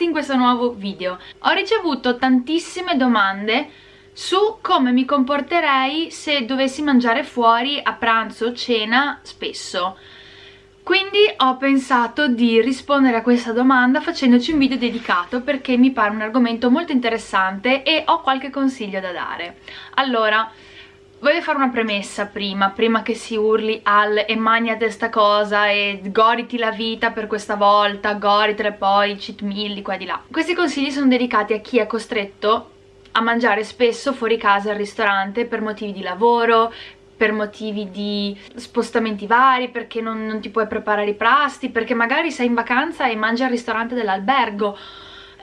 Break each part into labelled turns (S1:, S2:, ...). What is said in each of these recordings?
S1: benvenuti in questo nuovo video. Ho ricevuto tantissime domande su come mi comporterei se dovessi mangiare fuori a pranzo o cena spesso. Quindi ho pensato di rispondere a questa domanda facendoci un video dedicato perché mi pare un argomento molto interessante e ho qualche consiglio da dare. Allora, Voglio fare una premessa prima, prima che si urli al e magnate sta cosa e goditi la vita per questa volta, goditele poi, cheat meal di qua e di là. Questi consigli sono dedicati a chi è costretto a mangiare spesso fuori casa al ristorante per motivi di lavoro, per motivi di spostamenti vari, perché non, non ti puoi preparare i pasti, perché magari sei in vacanza e mangi al ristorante dell'albergo,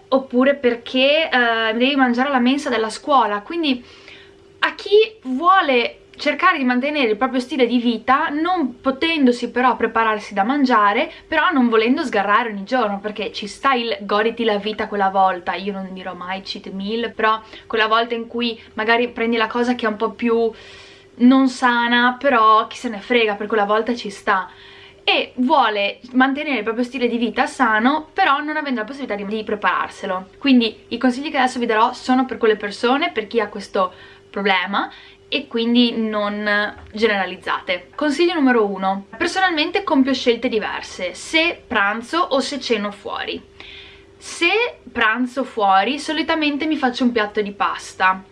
S1: oppure perché eh, devi mangiare alla mensa della scuola, quindi a chi vuole cercare di mantenere il proprio stile di vita non potendosi però prepararsi da mangiare però non volendo sgarrare ogni giorno perché ci sta il goditi la vita quella volta. Io non dirò mai cheat meal però quella volta in cui magari prendi la cosa che è un po' più non sana però chi se ne frega per quella volta ci sta. E vuole mantenere il proprio stile di vita sano però non avendo la possibilità di, di prepararselo quindi i consigli che adesso vi darò sono per quelle persone per chi ha questo problema e quindi non generalizzate. Consiglio numero uno. Personalmente compio scelte diverse, se pranzo o se ceno fuori. Se pranzo fuori solitamente mi faccio un piatto di pasta,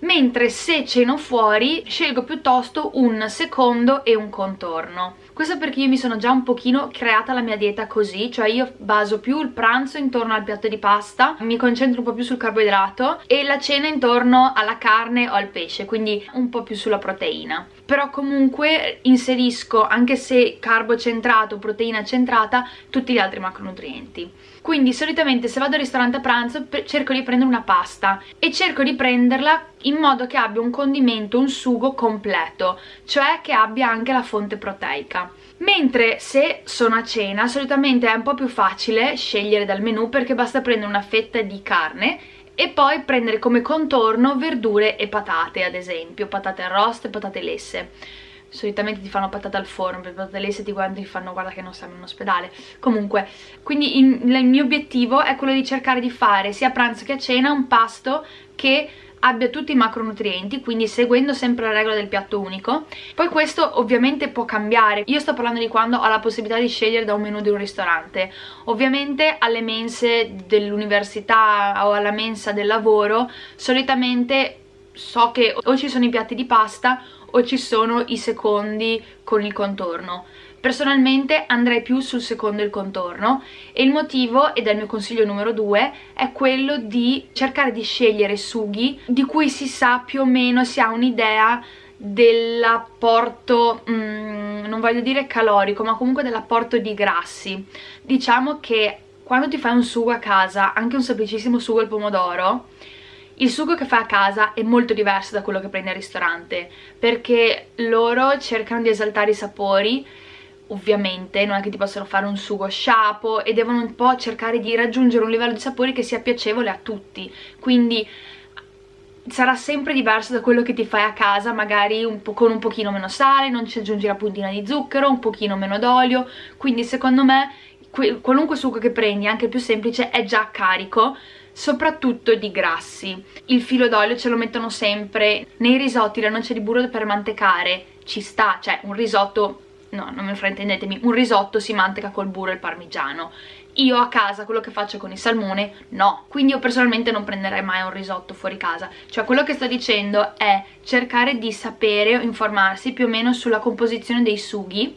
S1: mentre se ceno fuori scelgo piuttosto un secondo e un contorno questo perché io mi sono già un pochino creata la mia dieta così cioè io baso più il pranzo intorno al piatto di pasta mi concentro un po' più sul carboidrato e la cena intorno alla carne o al pesce quindi un po' più sulla proteina. Però comunque inserisco anche se carbo centrato, proteina centrata tutti gli altri macronutrienti. Quindi solitamente se vado al ristorante a pranzo cerco di prendere una pasta e cerco di prenderla in modo che abbia un condimento, un sugo completo cioè che abbia anche la fonte proteica mentre se sono a cena solitamente è un po' più facile scegliere dal menù perché basta prendere una fetta di carne e poi prendere come contorno verdure e patate ad esempio, patate arroste e patate lesse. Solitamente ti fanno patate al forno, per patate lesse ti guardano ti fanno guarda che non siamo in ospedale. Comunque, quindi il, il mio obiettivo è quello di cercare di fare sia a pranzo che a cena un pasto che abbia tutti i macronutrienti, quindi seguendo sempre la regola del piatto unico. Poi questo ovviamente può cambiare, io sto parlando di quando ho la possibilità di scegliere da un menù di un ristorante. Ovviamente alle mense dell'università o alla mensa del lavoro solitamente so che o ci sono i piatti di pasta o ci sono i secondi con il contorno Personalmente andrei più sul secondo il contorno e il motivo, ed è il mio consiglio numero due, è quello di cercare di scegliere sughi di cui si sa più o meno, si ha un'idea dell'apporto, mm, non voglio dire calorico, ma comunque dell'apporto di grassi. Diciamo che quando ti fai un sugo a casa, anche un semplicissimo sugo al pomodoro, il sugo che fai a casa è molto diverso da quello che prendi al ristorante perché loro cercano di esaltare i sapori ovviamente non è che ti possono fare un sugo sciapo e devono un po' cercare di raggiungere un livello di sapori che sia piacevole a tutti. Quindi sarà sempre diverso da quello che ti fai a casa magari un con un pochino meno sale non ci aggiungi la puntina di zucchero un pochino meno d'olio. Quindi secondo me qualunque sugo che prendi anche il più semplice è già carico soprattutto di grassi. Il filo d'olio ce lo mettono sempre nei risotti la noce di burro per mantecare. Ci sta, cioè un risotto no, non mi fraintendetemi, un risotto si manteca col burro e il parmigiano. Io a casa quello che faccio con il salmone no, quindi io personalmente non prenderei mai un risotto fuori casa. Cioè quello che sto dicendo è cercare di sapere o informarsi più o meno sulla composizione dei sughi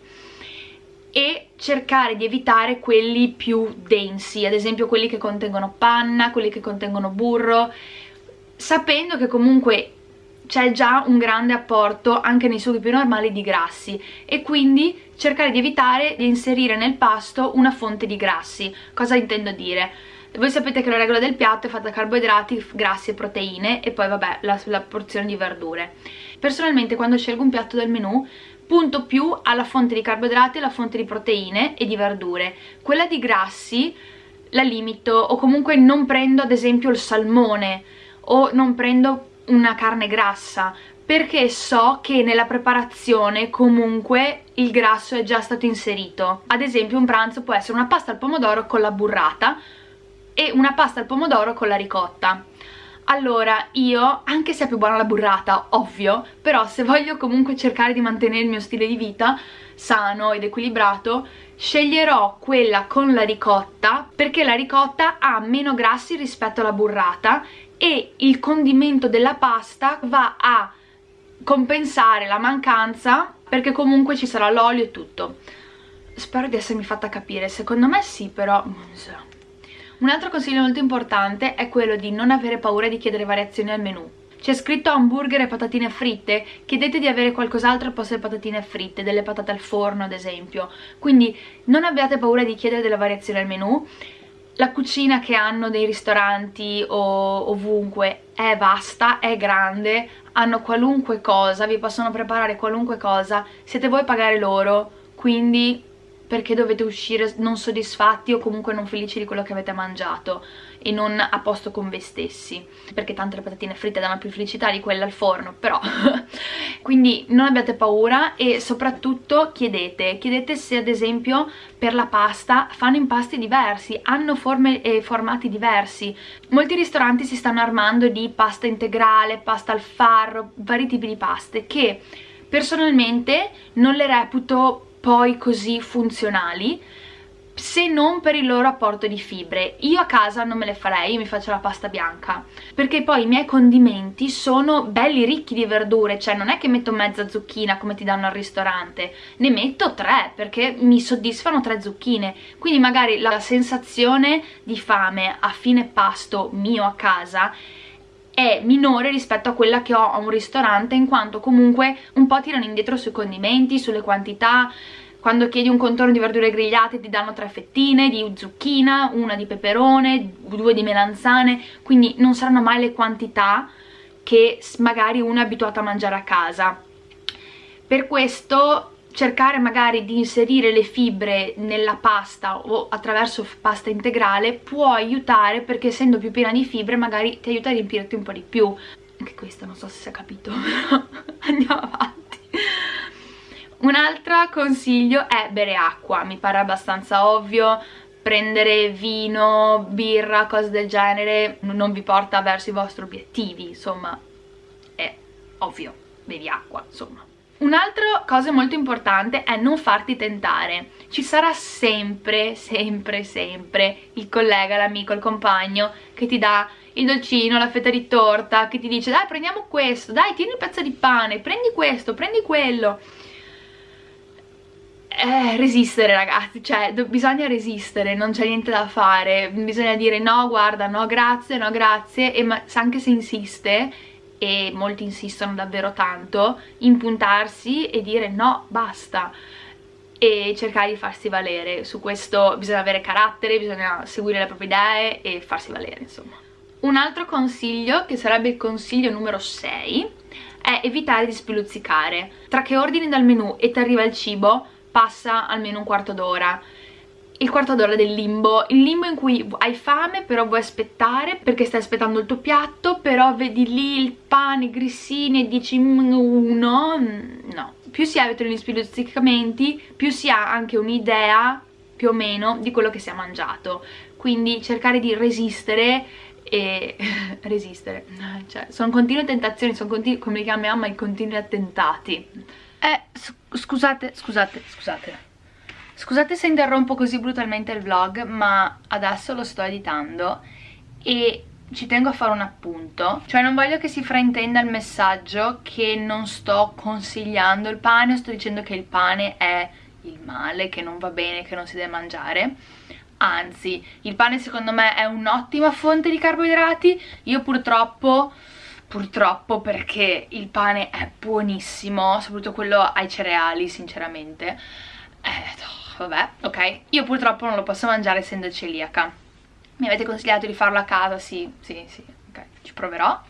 S1: e cercare di evitare quelli più densi, ad esempio quelli che contengono panna, quelli che contengono burro, sapendo che comunque c'è già un grande apporto anche nei sughi più normali di grassi e quindi cercare di evitare di inserire nel pasto una fonte di grassi. Cosa intendo dire? Voi sapete che la regola del piatto è fatta da carboidrati, grassi e proteine e poi vabbè la, la porzione di verdure. Personalmente quando scelgo un piatto del menù punto più alla fonte di carboidrati, alla fonte di proteine e di verdure. Quella di grassi la limito o comunque non prendo ad esempio il salmone o non prendo una carne grassa perché so che nella preparazione comunque il grasso è già stato inserito. Ad esempio un pranzo può essere una pasta al pomodoro con la burrata e una pasta al pomodoro con la ricotta. Allora io, anche se è più buona la burrata, ovvio, però se voglio comunque cercare di mantenere il mio stile di vita sano ed equilibrato, sceglierò quella con la ricotta perché la ricotta ha meno grassi rispetto alla burrata e il condimento della pasta va a compensare la mancanza perché comunque ci sarà l'olio e tutto. Spero di essermi fatta capire, secondo me sì però... non so un altro consiglio molto importante è quello di non avere paura di chiedere variazioni al menù. C'è scritto hamburger e patatine fritte, chiedete di avere qualcos'altro al posto delle patatine fritte, delle patate al forno ad esempio. Quindi non abbiate paura di chiedere delle variazioni al menù. La cucina che hanno dei ristoranti o ovunque è vasta, è grande, hanno qualunque cosa, vi possono preparare qualunque cosa, siete voi a pagare loro, quindi perché dovete uscire non soddisfatti o comunque non felici di quello che avete mangiato e non a posto con voi stessi. Perché tante le patatine fritte danno più felicità di quelle al forno però. Quindi non abbiate paura e soprattutto chiedete chiedete se ad esempio per la pasta fanno impasti diversi hanno forme e formati diversi. Molti ristoranti si stanno armando di pasta integrale pasta al farro vari tipi di paste che personalmente non le reputo poi così funzionali se non per il loro apporto di fibre. Io a casa non me le farei, io mi faccio la pasta bianca. Perché poi i miei condimenti sono belli ricchi di verdure cioè non è che metto mezza zucchina come ti danno al ristorante. Ne metto tre perché mi soddisfano tre zucchine. Quindi magari la sensazione di fame a fine pasto mio a casa è minore rispetto a quella che ho a un ristorante in quanto comunque un po' tirano indietro sui condimenti, sulle quantità quando chiedi un contorno di verdure grigliate ti danno tre fettine di zucchina, una di peperone, due di melanzane quindi non saranno mai le quantità che magari uno è abituato a mangiare a casa. Per questo cercare magari di inserire le fibre nella pasta o attraverso pasta integrale può aiutare perché essendo più piena di fibre magari ti aiuta a riempirti un po' di più. Anche questo non so se si è capito andiamo avanti un altro consiglio è bere acqua mi pare abbastanza ovvio prendere vino, birra, cose del genere non vi porta verso i vostri obiettivi insomma è ovvio bevi acqua insomma Un'altra cosa molto importante è non farti tentare. Ci sarà sempre, sempre, sempre il collega, l'amico, il compagno che ti dà il dolcino, la fetta di torta, che ti dice dai prendiamo questo, dai tieni il pezzo di pane, prendi questo, prendi quello. Eh, resistere ragazzi, cioè bisogna resistere, non c'è niente da fare, bisogna dire no guarda, no grazie, no grazie e anche se insiste e molti insistono davvero tanto, impuntarsi e dire no, basta e cercare di farsi valere. Su questo bisogna avere carattere, bisogna seguire le proprie idee e farsi valere insomma. Un altro consiglio, che sarebbe il consiglio numero 6 è evitare di spiluzzicare. Tra che ordini dal menù e ti arriva il cibo passa almeno un quarto d'ora. Il quarto d'ora del limbo, il limbo in cui hai fame però vuoi aspettare perché stai aspettando il tuo piatto però vedi lì il pane, i grissini e dici mm, uno, mm, no. Più si evitano gli spiluzzicamenti più si ha anche un'idea più o meno di quello che si è mangiato. Quindi cercare di resistere e resistere. Cioè sono continue tentazioni sono continue, come li chiama mia mamma i continui attentati eh scusate scusate scusate. Scusate se interrompo così brutalmente il vlog, ma adesso lo sto editando e ci tengo a fare un appunto. Cioè non voglio che si fraintenda il messaggio che non sto consigliando il pane sto dicendo che il pane è il male, che non va bene, che non si deve mangiare. Anzi, il pane secondo me è un'ottima fonte di carboidrati. Io purtroppo purtroppo perché il pane è buonissimo soprattutto quello ai cereali sinceramente. Eh, vabbè, ok. Io purtroppo non lo posso mangiare essendo celiaca. Mi avete consigliato di farlo a casa? Sì, sì, sì, ok, ci proverò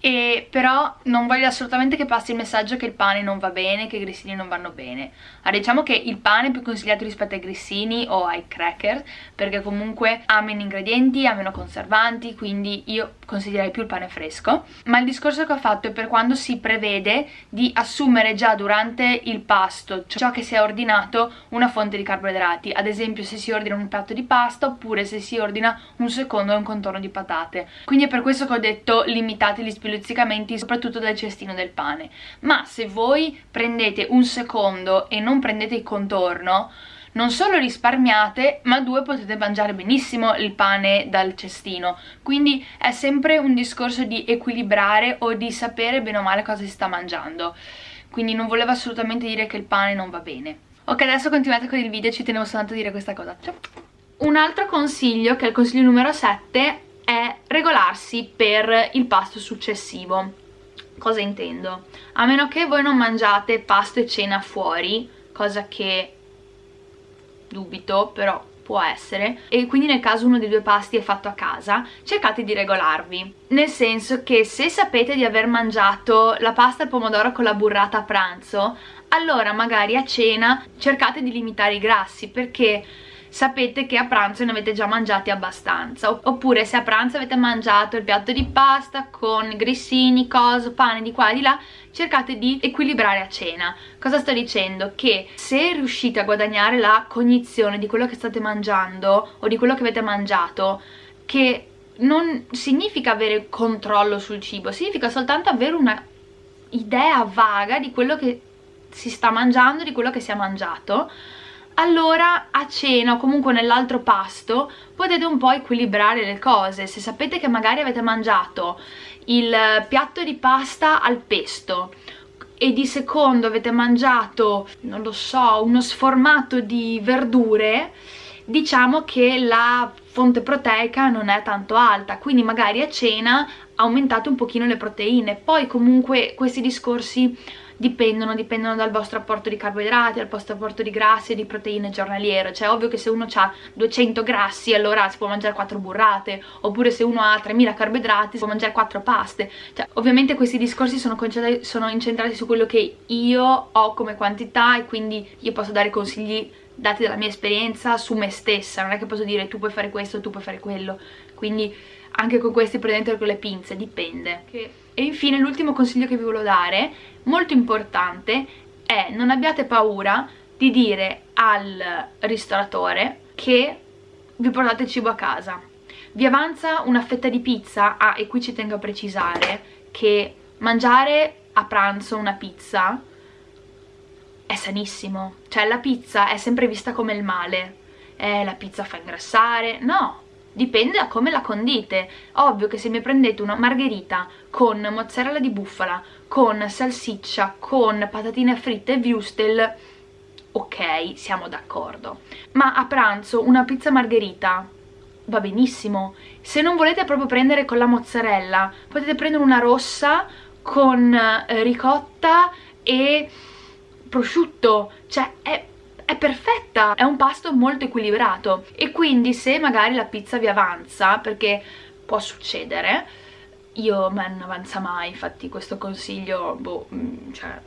S1: e però non voglio assolutamente che passi il messaggio che il pane non va bene, che i grissini non vanno bene. Allora, diciamo che il pane è più consigliato rispetto ai grissini o ai cracker, perché comunque ha meno ingredienti, ha meno conservanti, quindi io consiglierei più il pane fresco. Ma il discorso che ho fatto è per quando si prevede di assumere già durante il pasto, ciò che si è ordinato, una fonte di carboidrati. Ad esempio se si ordina un piatto di pasta oppure se si ordina un secondo e un contorno di patate. Quindi è per questo che ho detto limitate gli spilli luzzicamenti soprattutto dal cestino del pane. Ma se voi prendete un secondo e non prendete il contorno non solo risparmiate ma due potete mangiare benissimo il pane dal cestino. Quindi è sempre un discorso di equilibrare o di sapere bene o male cosa si sta mangiando. Quindi non volevo assolutamente dire che il pane non va bene. Ok adesso continuate con il video ci tenevo soltanto a dire questa cosa. Ciao un altro consiglio che è il consiglio numero 7 è regolarsi per il pasto successivo cosa intendo? a meno che voi non mangiate pasto e cena fuori cosa che dubito però può essere e quindi nel caso uno dei due pasti è fatto a casa cercate di regolarvi nel senso che se sapete di aver mangiato la pasta al pomodoro con la burrata a pranzo allora magari a cena cercate di limitare i grassi perché sapete che a pranzo ne avete già mangiati abbastanza. Oppure se a pranzo avete mangiato il piatto di pasta con grissini, coso, pane di qua e di là cercate di equilibrare a cena. Cosa sto dicendo? che se riuscite a guadagnare la cognizione di quello che state mangiando o di quello che avete mangiato che non significa avere controllo sul cibo significa soltanto avere una idea vaga di quello che si sta mangiando, di quello che si è mangiato allora a cena o comunque nell'altro pasto potete un po' equilibrare le cose. Se sapete che magari avete mangiato il piatto di pasta al pesto e di secondo avete mangiato, non lo so, uno sformato di verdure diciamo che la fonte proteica non è tanto alta. Quindi magari a cena aumentate un pochino le proteine. Poi comunque questi discorsi dipendono, dipendono dal vostro apporto di carboidrati, dal vostro apporto di grassi e di proteine giornaliero, cioè ovvio che se uno ha 200 grassi allora si può mangiare 4 burrate, oppure se uno ha 3000 carboidrati si può mangiare 4 paste, cioè ovviamente questi discorsi sono, sono incentrati su quello che io ho come quantità e quindi io posso dare consigli dati dalla mia esperienza su me stessa, non è che posso dire tu puoi fare questo, tu puoi fare quello, quindi anche con questi prendete con le pinze, dipende. E infine l'ultimo consiglio che vi volevo dare, molto importante, è non abbiate paura di dire al ristoratore che vi portate cibo a casa. Vi avanza una fetta di pizza, ah e qui ci tengo a precisare che mangiare a pranzo una pizza è sanissimo, cioè la pizza è sempre vista come il male, eh la pizza fa ingrassare, no, dipende da come la condite. Ovvio che se mi prendete una margherita con mozzarella di bufala con salsiccia, con patatine fritte e wurstel ok, siamo d'accordo. Ma a pranzo una pizza margherita va benissimo. Se non volete proprio prendere con la mozzarella potete prendere una rossa con eh, ricotta e prosciutto. Cioè è è perfetta, è un pasto molto equilibrato. E quindi se magari la pizza vi avanza, perché può succedere, io non avanza mai, infatti questo consiglio, boh, mm, cioè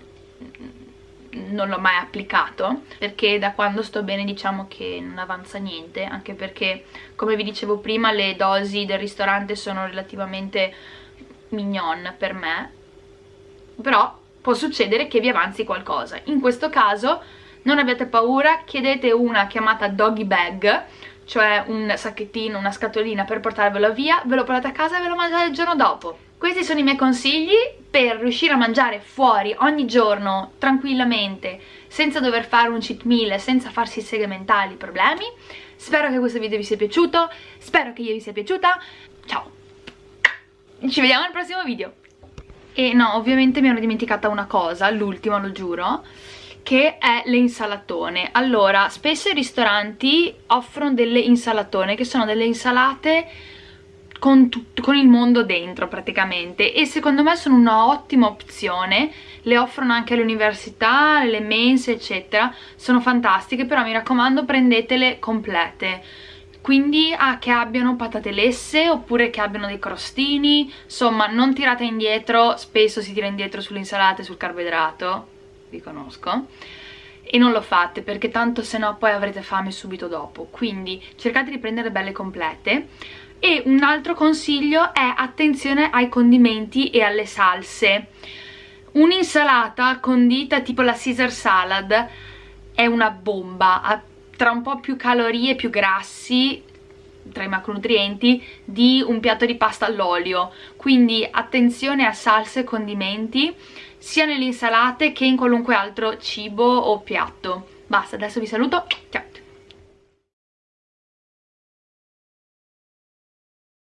S1: mm, non l'ho mai applicato perché da quando sto bene diciamo che non avanza niente anche perché come vi dicevo prima le dosi del ristorante sono relativamente mignon per me. Però può succedere che vi avanzi qualcosa. In questo caso non abbiate paura, chiedete una chiamata doggy bag cioè un sacchettino, una scatolina per portarvelo via, ve lo portate a casa e ve lo mangiate il giorno dopo. Questi sono i miei consigli per riuscire a mangiare fuori ogni giorno tranquillamente, senza dover fare un cheat meal, senza farsi segmentali problemi. Spero che questo video vi sia piaciuto, spero che io vi sia piaciuta. Ciao! Ci vediamo al prossimo video! E no, ovviamente mi ero dimenticata una cosa, l'ultima lo giuro che è le insalatone allora spesso i ristoranti offrono delle insalatone che sono delle insalate con, con il mondo dentro praticamente. E secondo me sono una ottima opzione. Le offrono anche alle università, alle mense eccetera. Sono fantastiche però mi raccomando prendetele complete. Quindi ah, che abbiano patate lesse oppure che abbiano dei crostini. Insomma non tirate indietro spesso si tira indietro sulle insalate sul carboidrato vi conosco e non lo fate perché tanto se no poi avrete fame subito dopo. Quindi cercate di prendere belle complete. E un altro consiglio è attenzione ai condimenti e alle salse. Un'insalata condita tipo la Caesar salad è una bomba. Ha tra un po' più calorie, più grassi tra i macronutrienti di un piatto di pasta all'olio. Quindi attenzione a salse e condimenti sia nelle insalate che in qualunque altro cibo o piatto. Basta, adesso vi saluto, ciao